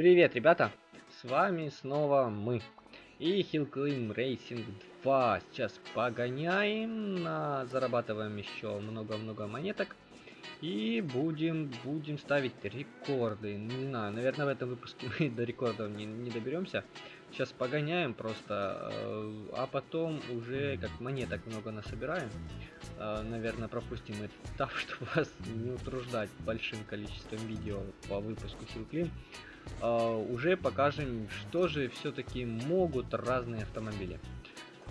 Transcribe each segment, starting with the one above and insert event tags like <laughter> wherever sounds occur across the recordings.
Привет, ребята! С вами снова мы. И Hillclimb Racing 2. Сейчас погоняем, зарабатываем еще много-много монеток. И будем, будем ставить рекорды. Не знаю, наверное, в этом выпуске <laughs> мы до рекордов не, не доберемся. Сейчас погоняем просто, э, а потом уже как монеток много насобираем. Э, наверное, пропустим этот этап, <laughs> чтобы вас не утруждать большим количеством видео по выпуску Hillclimb. Э, уже покажем, что же все-таки могут разные автомобили.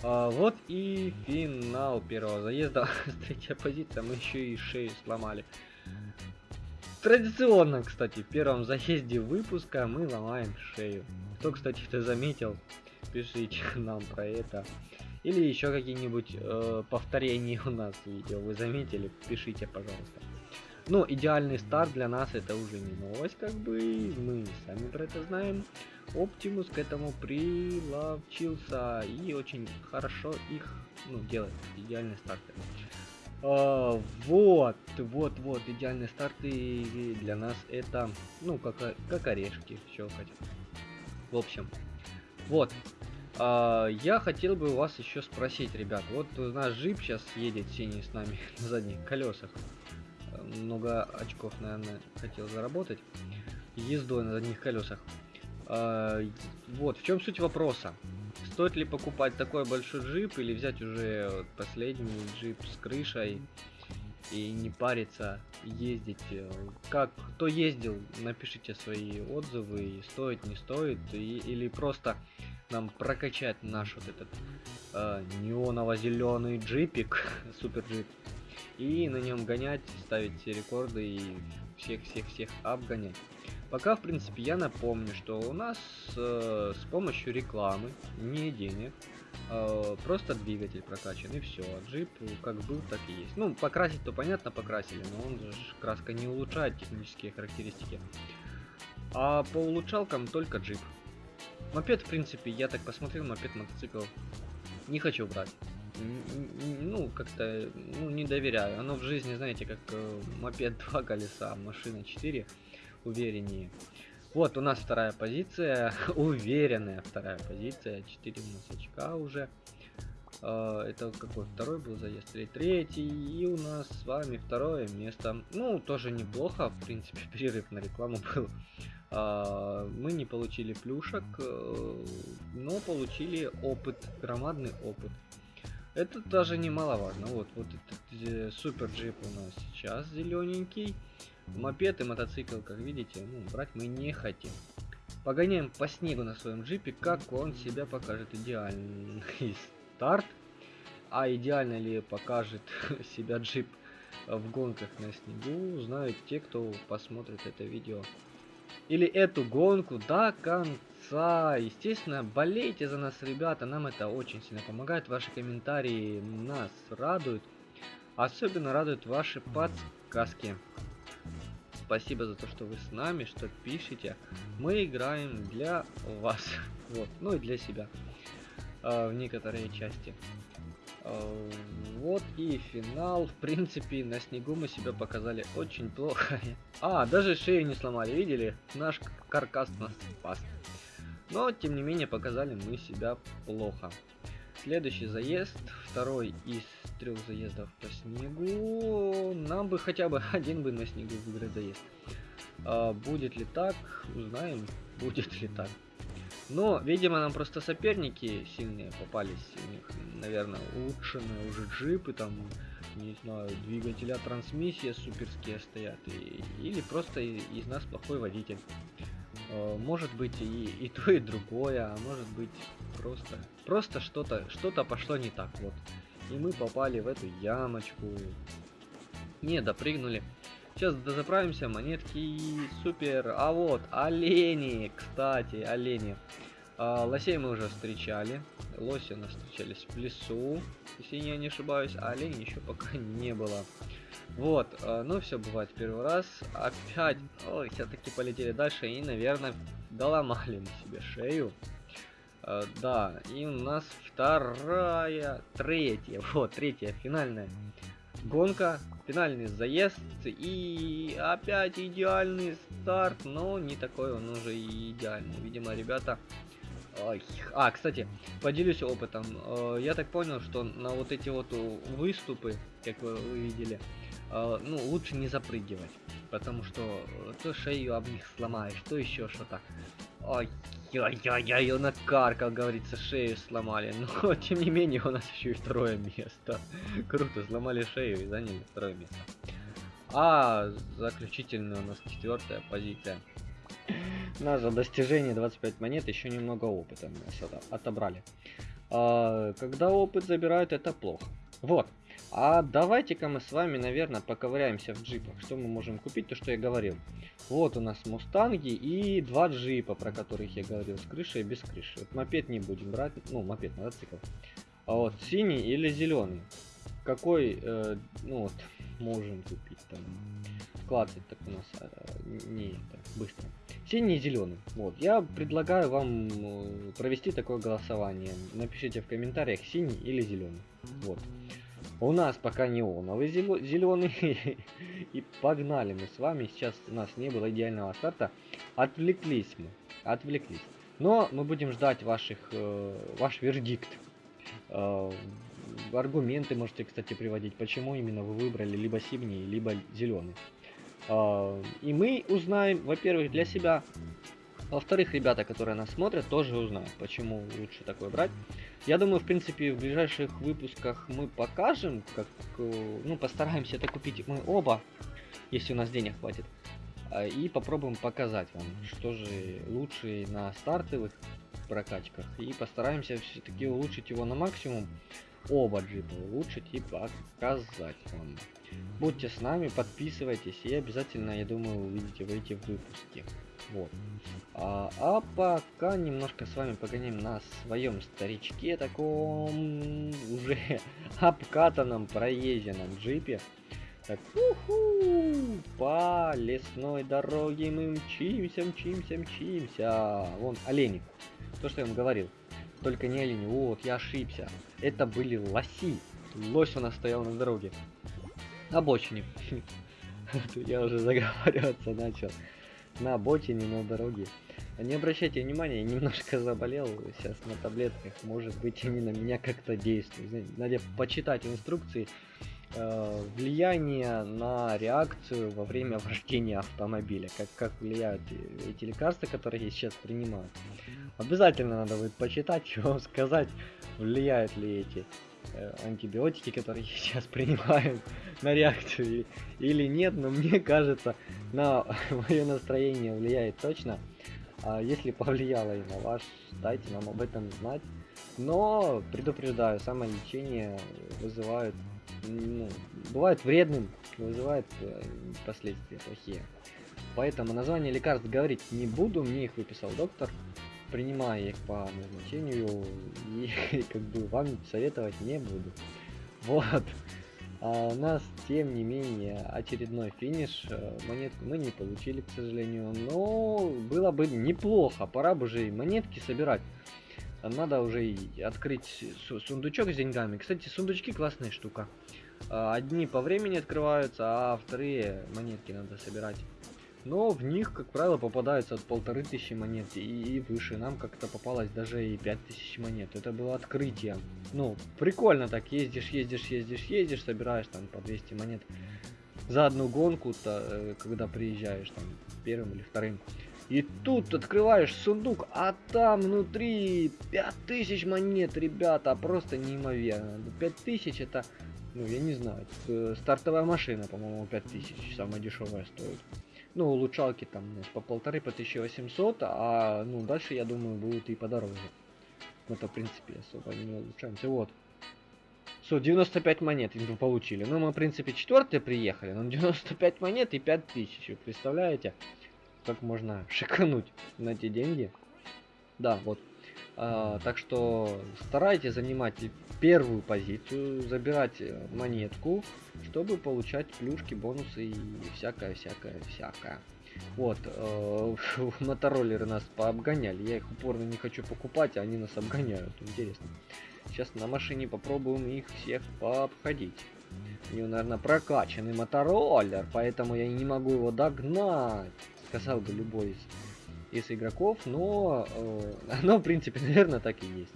Вот и финал первого заезда. <laughs> Третья позиция, мы еще и шею сломали. Традиционно, кстати, в первом заезде выпуска мы ломаем шею. Кто, кстати, это заметил, пишите нам про это. Или еще какие-нибудь э, повторения у нас видео вы заметили, пишите, пожалуйста. Ну, идеальный старт для нас это уже не новость, как бы, мы про это знаем. Оптимус к этому приловчился и очень хорошо их ну, делает, идеальные старты. А, вот, вот, вот, идеальные старты для нас это, ну, как, как орешки, хотел. В общем, вот. А, я хотел бы у вас еще спросить, ребят. Вот у нас джип сейчас едет синий с нами <laughs> на задних колесах. Много очков, наверное, хотел заработать. Ездой на задних колесах. А, вот, в чем суть вопроса? Стоит ли покупать такой большой джип или взять уже последний джип с крышей и не париться, ездить? Как, кто ездил, напишите свои отзывы, стоит, не стоит, и, или просто нам прокачать наш вот этот э, неоново-зеленый джипик, <laughs> супер джип, и на нем гонять, ставить все рекорды и всех-всех-всех обгонять. Пока, в принципе, я напомню, что у нас э, с помощью рекламы, не денег, э, просто двигатель прокачан, и все. Джип как был, так и есть. Ну, покрасить то понятно, покрасили, но он же краска не улучшает технические характеристики. А по улучшалкам только джип. Мопед, в принципе, я так посмотрел, мопед, мотоцикл не хочу брать. Ну, как-то, ну, не доверяю. Оно в жизни, знаете, как э, мопед два колеса, машина 4 увереннее. Вот у нас вторая позиция, <laughs> уверенная вторая позиция, 4 у нас очка уже. Uh, это какой второй был заезд или третий? И у нас с вами второе место. Ну тоже неплохо в принципе <laughs> перерыв на рекламу был. Uh, мы не получили плюшек uh, но получили опыт громадный опыт. Это даже немаловажно. Вот вот этот э, супер джип у нас сейчас зелененький Мопед и мотоцикл, как видите, ну, брать мы не хотим. Погоняем по снегу на своем джипе, как он себя покажет. Идеальный старт. А идеально ли покажет <laughs> себя джип в гонках на снегу, знают те, кто посмотрит это видео. Или эту гонку до конца. Естественно, болейте за нас, ребята. Нам это очень сильно помогает. Ваши комментарии нас радуют. Особенно радуют ваши подсказки спасибо за то, что вы с нами, что пишете. Мы играем для вас, <laughs> вот, ну и для себя э, в некоторые части. Э, вот и финал. В принципе, на снегу мы себя показали очень плохо. <laughs> А, даже шею не сломали, видели? Наш каркас нас спас. Но, тем не менее, показали мы себя плохо. Следующий заезд, второй из трех заездов по снегу. Нам бы хотя бы <laughs> один бы на снегу выиграть заезд. А, будет ли так, узнаем, будет ли так. Но, видимо, нам просто соперники сильные попались. У них, наверное, улучшенные уже джипы, там, не знаю, двигателя трансмиссия суперские стоят. И, или просто из нас плохой водитель. А, может быть и, и то, и другое, а может быть просто просто что-то что-то пошло не так вот и мы попали в эту ямочку. Не допрыгнули. Сейчас дозаправимся монетки супер. А вот олени. Кстати олени. А, лосей мы уже встречали. Лоси нас встречались в лесу если я не ошибаюсь. А оленей еще пока <laughs> не было. Вот, э, ну все бывает первый раз. Опять, ой, все-таки полетели дальше и, наверное, доломали мы себе шею. Э, да, и у нас вторая, третья, <laughs> вот, третья, финальная гонка, финальный заезд и опять идеальный старт, но не такой он уже и идеальный. Видимо, ребята... А, кстати, поделюсь опытом. Э, я так понял, что на вот эти вот выступы, как вы видели, э, ну, лучше не запрыгивать. Потому что то шею об них сломаешь, то еще что-то. Ой, Ой-ой-ой, он накар, как говорится, шею сломали. <laughs> Но, тем не менее, у нас еще и второе место. <laughs> Круто, сломали шею и заняли второе место. А заключительная у нас четвертая позиция. Наше достижение 25 монет, еще немного опыта нас отобрали. А, когда опыт забирают, это плохо. Вот. А давайте-ка мы с вами, наверное, поковыряемся в джипах. Что мы можем купить, то что я говорил. Вот у нас мустанги и два джипа, про которых я говорил, с крышей и без крыши. Вот мопед не будем брать, ну, мопед, мотоцикл. А вот синий или зеленый? Какой, э, ну вот, можем купить там? Клацать так у нас э, не так быстро. Синий и зеленый. Вот, я предлагаю вам э, провести такое голосование. Напишите в комментариях синий или зеленый. Вот. У нас пока неоновый зеленый. <laughs> И погнали мы с вами. Сейчас у нас не было идеального старта. Отвлеклись мы. Отвлеклись. Но мы будем ждать ваших, э, ваш вердикт. Э, аргументы можете, кстати, приводить, почему именно вы выбрали либо синий, либо зеленый. Э, и мы узнаем, во-первых, для себя во-вторых, ребята, которые нас смотрят, тоже узнают, почему лучше такое брать. Я думаю, в принципе, в ближайших выпусках мы покажем, как, э, ну, постараемся это купить мы оба, если у нас денег хватит. А, и попробуем показать вам, что же лучше на стартовых прокачках. И постараемся все-таки улучшить его на максимум. Оба джипа улучшить и показать вам. Будьте с нами, подписывайтесь и обязательно, я думаю, увидите в эти выпуски. Вот. А, а пока немножко с вами погоним на своем старичке, таком уже <laughs> обкатанном, проезженном джипе. Так, уху, по лесной дороге мы мчимся, мчимся, мчимся. Вон олени. То, что я вам говорил. Только не олени. Вот, я ошибся. Это были лоси. Лось у нас стоял на дороге. На обочине. <laughs> Я уже заговариваться начал на обочине, на дороге. Не обращайте внимания, я немножко заболел сейчас на таблетках, может быть они на меня как-то действуют. Надо почитать инструкции э, влияние на реакцию во время <laughs> вождения автомобиля, как, как влияют эти лекарства, которые я сейчас принимаю. Обязательно надо будет почитать, <laughs> что сказать, влияют ли эти Э, антибиотики, которые <laughs> сейчас принимают на реакцию или нет, но мне кажется, на мое настроение влияет точно. А если повлияло и на ваш, дайте нам об этом знать. Но предупреждаю, самолечение вызывает, ну, бывает вредным, вызывает э, последствия плохие. Поэтому название лекарств говорить не буду, мне их выписал доктор принимаю их по назначению <laughs> и как бы вам советовать не буду. Вот. А у нас, тем не менее, очередной финиш. Э, монетку мы не получили, к сожалению. Но было бы неплохо. Пора бы уже и монетки собирать. Надо уже и открыть сундучок с деньгами. Кстати, сундучки классная штука. А, одни по времени открываются, а вторые монетки надо собирать но в них, как правило, попадается от полторы тысячи монет и выше. Нам как-то попалось даже и пять тысяч монет. Это было открытие. Ну, прикольно так, ездишь, ездишь, ездишь, ездишь, собираешь там по 200 монет за одну гонку-то, э, когда приезжаешь там первым или вторым. И тут открываешь сундук, а там внутри 5000 монет, ребята, просто неимоверно. 5000 это, ну я не знаю, э, стартовая машина, по-моему, 5000, самая дешевая стоит ну, улучшалки там по полторы, по 1800, а, ну, дальше, я думаю, будут и подороже. Мы-то, в принципе, особо не улучшаемся. Вот. Все, 95 монет мы получили. Ну, мы, в принципе, четвертые приехали, но 95 монет и 5000. Вы представляете, как можно <laughs> шикануть на эти деньги? Да, вот. А, так что старайтесь занимать первую позицию, забирать э, монетку, чтобы получать плюшки, бонусы и всякое, всякое, всякое. Вот, э, <laughs> мотороллеры нас пообгоняли, я их упорно не хочу покупать, а они нас обгоняют, интересно. Сейчас на машине попробуем их всех пообходить. У него, наверное, прокачанный мотороллер, поэтому я не могу его догнать. Сказал бы любой из, из игроков, но э, <laughs> оно, в принципе, наверное, так и есть.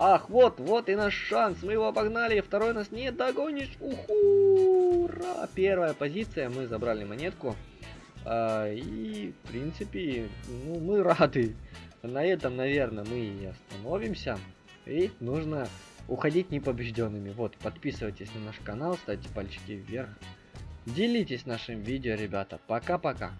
Ах, вот, вот и наш шанс. Мы его обогнали. Второй нас не догонишь. Уху! Ура! Первая позиция. Мы забрали монетку. А, и, в принципе, ну, мы рады. На этом, наверное, мы и остановимся. И нужно уходить непобежденными. Вот, подписывайтесь на наш канал, ставьте пальчики вверх. Делитесь нашим видео, ребята. Пока-пока.